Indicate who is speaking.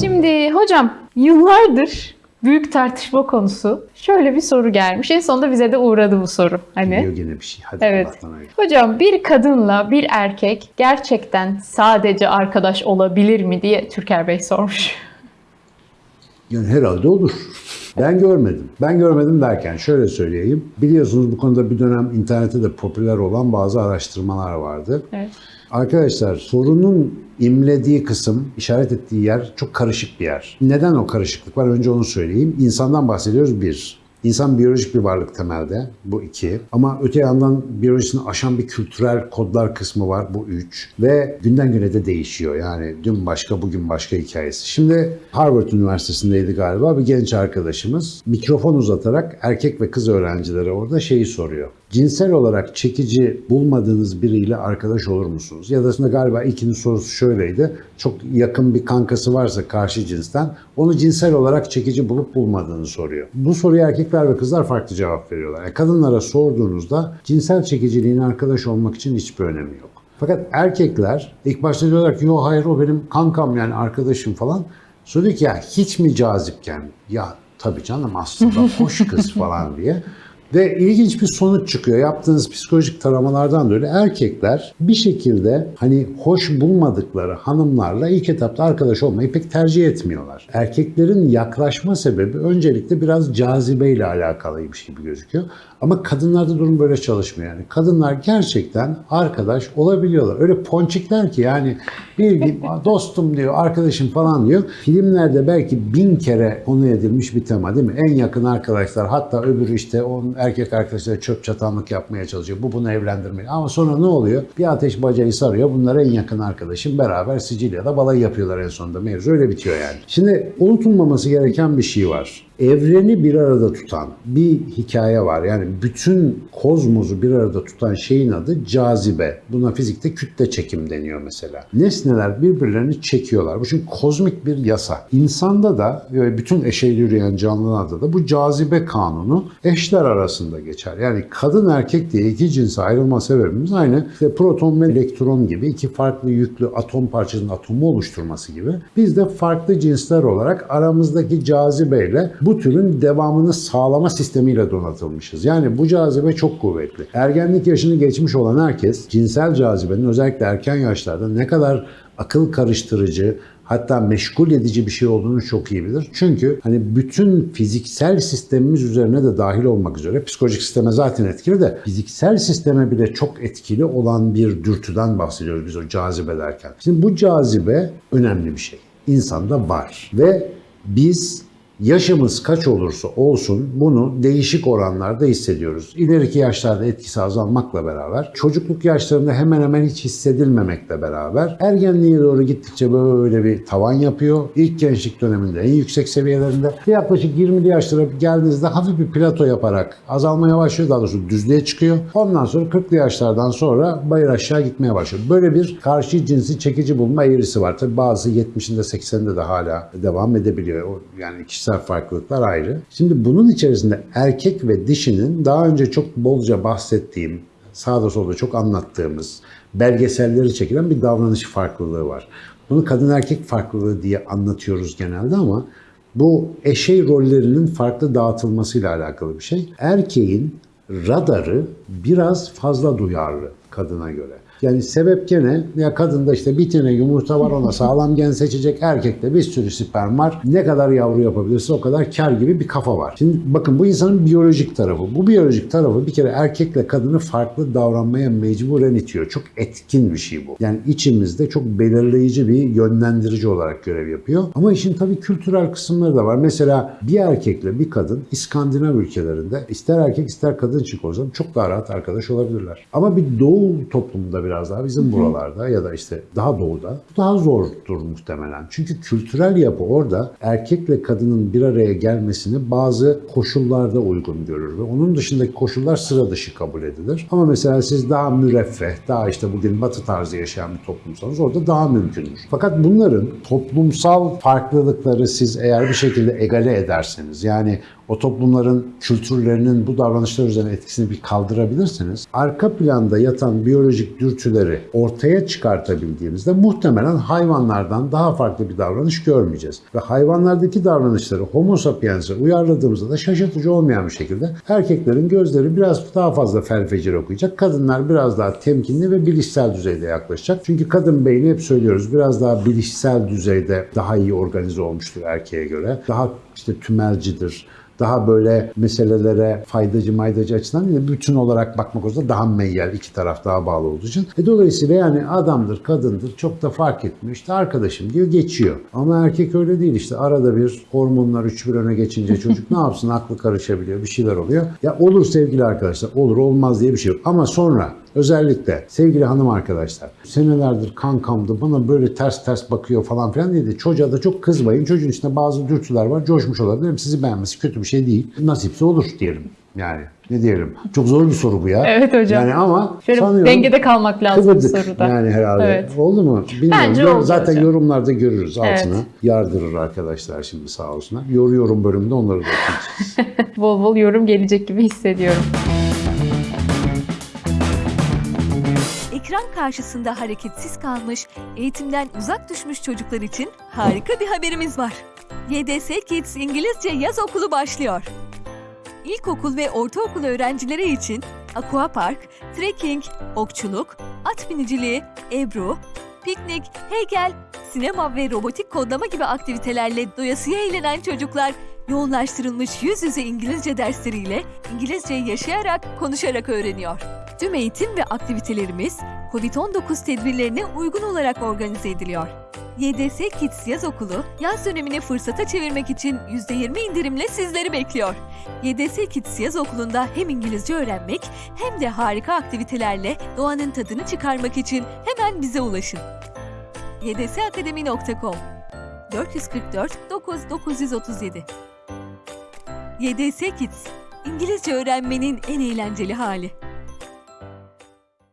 Speaker 1: Şimdi hocam yıllardır büyük tartışma konusu. Şöyle bir soru gelmiş. En sonunda bize de uğradı bu soru. Hani
Speaker 2: Geliyor gene bir şey. Hadi
Speaker 1: Evet. Hocam bir kadınla bir erkek gerçekten sadece arkadaş olabilir mi diye Türker Bey sormuş.
Speaker 2: Yani herhalde olur. Ben görmedim. Ben görmedim derken şöyle söyleyeyim. Biliyorsunuz bu konuda bir dönem internette de popüler olan bazı araştırmalar vardı.
Speaker 1: Evet.
Speaker 2: Arkadaşlar sorunun imlediği kısım, işaret ettiği yer çok karışık bir yer. Neden o karışıklık var? Önce onu söyleyeyim. İnsandan bahsediyoruz bir. İnsan biyolojik bir varlık temelde. Bu iki. Ama öte yandan biyolojisini aşan bir kültürel kodlar kısmı var. Bu üç. Ve günden güne de değişiyor. Yani dün başka, bugün başka hikayesi. Şimdi Harvard Üniversitesi'ndeydi galiba bir genç arkadaşımız. Mikrofon uzatarak erkek ve kız öğrencilere orada şeyi soruyor. Cinsel olarak çekici bulmadığınız biriyle arkadaş olur musunuz? Ya da aslında galiba ikinin sorusu şöyleydi. Çok yakın bir kankası varsa karşı cinsten onu cinsel olarak çekici bulup bulmadığını soruyor. Bu soruya erkekler ve kızlar farklı cevap veriyorlar. Yani kadınlara sorduğunuzda cinsel çekiciliğin arkadaş olmak için hiçbir önemi yok. Fakat erkekler ilk başta diyorlar ki yo hayır o benim kankam yani arkadaşım falan. Sonra diyor ki ya hiç mi cazipken? Ya tabii canım aslında hoş kız falan diye. Ve ilginç bir sonuç çıkıyor. Yaptığınız psikolojik taramalardan dolayı erkekler bir şekilde hani hoş bulmadıkları hanımlarla ilk etapta arkadaş olmayı pek tercih etmiyorlar. Erkeklerin yaklaşma sebebi öncelikle biraz cazibeyle alakalıymış gibi gözüküyor. Ama kadınlarda durum böyle çalışmıyor yani. Kadınlar gerçekten arkadaş olabiliyorlar. Öyle ponçikler ki yani bir, dostum diyor, arkadaşım falan diyor. Filmlerde belki bin kere konu edilmiş bir tema değil mi? En yakın arkadaşlar hatta öbürü işte onun erkek arkadaşları çöp çatanlık yapmaya çalışıyor. Bu bunu evlendirmeye. Ama sonra ne oluyor? Bir ateş bacayı sarıyor. Bunlar en yakın arkadaşım. Beraber Sicilya'da balayı yapıyorlar en sonunda. Mevzu öyle bitiyor yani. Şimdi unutulmaması gereken bir şey var. Evreni bir arada tutan bir hikaye var. Yani bütün kozmosu bir arada tutan şeyin adı cazibe. Buna fizikte kütle çekim deniyor mesela. Nesneler birbirlerini çekiyorlar. Bu çünkü kozmik bir yasa. İnsanda da ve bütün eşeğli yürüyen canlılarda da bu cazibe kanunu eşler arasında geçer. Yani kadın erkek diye iki cinse ayrılma sebebimiz aynı işte proton ve elektron gibi iki farklı yüklü atom parçasının atomu oluşturması gibi. Biz de farklı cinsler olarak aramızdaki cazibeyle bu türün devamını sağlama sistemiyle donatılmışız. Yani bu cazibe çok kuvvetli. Ergenlik yaşını geçmiş olan herkes cinsel cazibenin özellikle erken yaşlarda ne kadar akıl karıştırıcı, hatta meşgul edici bir şey olduğunu çok iyi bilir. Çünkü hani bütün fiziksel sistemimiz üzerine de dahil olmak üzere psikolojik sisteme zaten etkili de fiziksel sisteme bile çok etkili olan bir dürtüden bahsediyoruz biz o cazibe derken. Şimdi bu cazibe önemli bir şey. İnsanda var ve biz Yaşımız kaç olursa olsun bunu değişik oranlarda hissediyoruz. İleriki yaşlarda etkisi azalmakla beraber, çocukluk yaşlarında hemen hemen hiç hissedilmemekle beraber, ergenliğe doğru gittikçe böyle bir tavan yapıyor. İlk gençlik döneminde en yüksek seviyelerinde. Yaklaşık 20'li yaşlara geldiğinizde hafif bir plato yaparak azalmaya başlıyor. Daha doğrusu düzlüğe çıkıyor. Ondan sonra 40'lı yaşlardan sonra bayır aşağı gitmeye başlıyor. Böyle bir karşı cinsi çekici bulma eğrisi var. Tabii bazı 70'inde 80'inde de hala devam edebiliyor. Yani kişisel farklılıklar ayrı. Şimdi bunun içerisinde erkek ve dişinin daha önce çok bolca bahsettiğim, sağda solda çok anlattığımız belgeselleri çekilen bir davranış farklılığı var. Bunu kadın erkek farklılığı diye anlatıyoruz genelde ama bu eşey rollerinin farklı dağıtılmasıyla alakalı bir şey. Erkeğin radarı biraz fazla duyarlı kadına göre. Yani sebep gene ya kadında işte bir tane yumurta var ona sağlam gen seçecek. Erkekte bir sürü sperm var. Ne kadar yavru yapabilirse o kadar kar gibi bir kafa var. Şimdi bakın bu insanın biyolojik tarafı. Bu biyolojik tarafı bir kere erkekle kadını farklı davranmaya mecburen itiyor. Çok etkin bir şey bu. Yani içimizde çok belirleyici bir yönlendirici olarak görev yapıyor. Ama işin tabii kültürel kısımları da var. Mesela bir erkekle bir kadın İskandinav ülkelerinde ister erkek ister kadın çık o zaman çok daha rahat arkadaş olabilirler. Ama bir doğu toplumunda biraz daha bizim buralarda ya da işte daha doğuda bu daha zordur muhtemelen. Çünkü kültürel yapı orada erkekle kadının bir araya gelmesini bazı koşullarda uygun görür ve onun dışındaki koşullar sıra dışı kabul edilir. Ama mesela siz daha müreffeh, daha işte bugün batı tarzı yaşayan bir toplumsanız orada daha mümkündür. Fakat bunların toplumsal farklılıkları siz eğer bir şekilde egale ederseniz yani o toplumların kültürlerinin bu davranışlar üzerine etkisini bir kaldırabilirsiniz. Arka planda yatan biyolojik dürtüleri ortaya çıkartabildiğimizde muhtemelen hayvanlardan daha farklı bir davranış görmeyeceğiz. Ve hayvanlardaki davranışları homo sapiens'e uyarladığımızda da şaşırtıcı olmayan bir şekilde erkeklerin gözleri biraz daha fazla felfecir okuyacak. Kadınlar biraz daha temkinli ve bilişsel düzeyde yaklaşacak. Çünkü kadın beyni hep söylüyoruz biraz daha bilişsel düzeyde daha iyi organize olmuştur erkeğe göre. Daha işte tümelcidir daha böyle meselelere faydacı maydacı açıdan değil de bütün olarak bakmak olursa daha meyyal iki taraf daha bağlı olduğu için. E dolayısıyla yani adamdır kadındır çok da fark etmiyor. İşte arkadaşım diyor geçiyor. Ama erkek öyle değil işte arada bir hormonlar üç bir öne geçince çocuk ne yapsın aklı karışabiliyor bir şeyler oluyor. Ya olur sevgili arkadaşlar olur olmaz diye bir şey yok. Ama sonra Özellikle sevgili hanım arkadaşlar senelerdir kankamdı bana böyle ters ters bakıyor falan filan dedi. Çocuğa da çok kızmayın. Çocuğun içinde bazı dürtüler var. Coşmuş olabilir. Sizi beğenmesi kötü bir şey değil. Nasipse olur diyelim. Yani ne diyelim. Çok zor bir soru bu ya.
Speaker 1: Evet hocam.
Speaker 2: Yani ama
Speaker 1: Şöyle
Speaker 2: sanıyorum
Speaker 1: dengede kalmak lazım bu soruda.
Speaker 2: yani herhalde.
Speaker 1: Evet.
Speaker 2: Oldu mu? Bilmiyorum.
Speaker 1: Bence oldu
Speaker 2: Zaten
Speaker 1: hocam.
Speaker 2: yorumlarda görürüz altına.
Speaker 1: Evet.
Speaker 2: Yardırır arkadaşlar şimdi sağ olsunlar. Yoruyorum bölümünde onları da okuyacağız.
Speaker 1: Bol bol yorum gelecek gibi hissediyorum.
Speaker 3: Ekran karşısında hareketsiz kalmış, eğitimden uzak düşmüş çocuklar için harika bir haberimiz var. YDS Kids İngilizce Yaz Okulu başlıyor. İlkokul ve ortaokul öğrencileri için aquapark, trekking, okçuluk, at biniciliği, ebru, piknik, heykel, sinema ve robotik kodlama gibi aktivitelerle doyasıya eğlenen çocuklar yoğunlaştırılmış yüz yüze İngilizce dersleriyle İngilizceyi yaşayarak, konuşarak öğreniyor. Tüm eğitim ve aktivitelerimiz COVID-19 tedbirlerine uygun olarak organize ediliyor. YDS Kids Yaz Okulu, yaz dönemini fırsata çevirmek için %20 indirimle sizleri bekliyor. YDS Kids Yaz Okulu'nda hem İngilizce öğrenmek hem de harika aktivitelerle doğanın tadını çıkarmak için hemen bize ulaşın. ydsakademi.com 444 9937 YDS Kids, İngilizce öğrenmenin en eğlenceli hali.